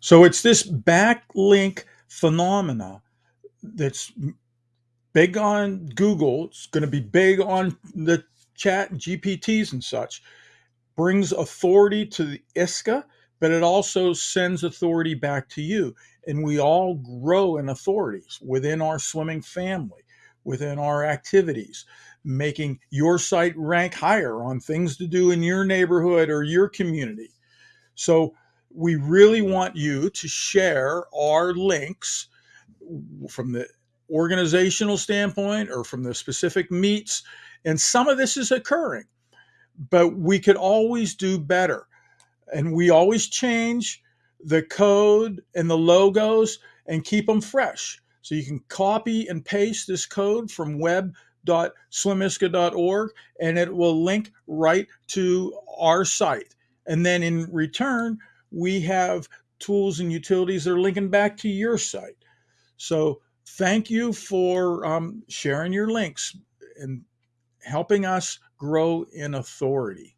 So it's this backlink phenomena that's big on Google. It's going to be big on the chat GPTs and such. Brings authority to the ISCA, but it also sends authority back to you. And we all grow in authorities within our swimming family, within our activities, making your site rank higher on things to do in your neighborhood or your community. So we really want you to share our links from the organizational standpoint or from the specific meets. And some of this is occurring, but we could always do better. And we always change the code and the logos and keep them fresh. So you can copy and paste this code from web.swimisca.org and it will link right to our site. And then in return, we have tools and utilities that are linking back to your site. So thank you for um, sharing your links and helping us grow in authority.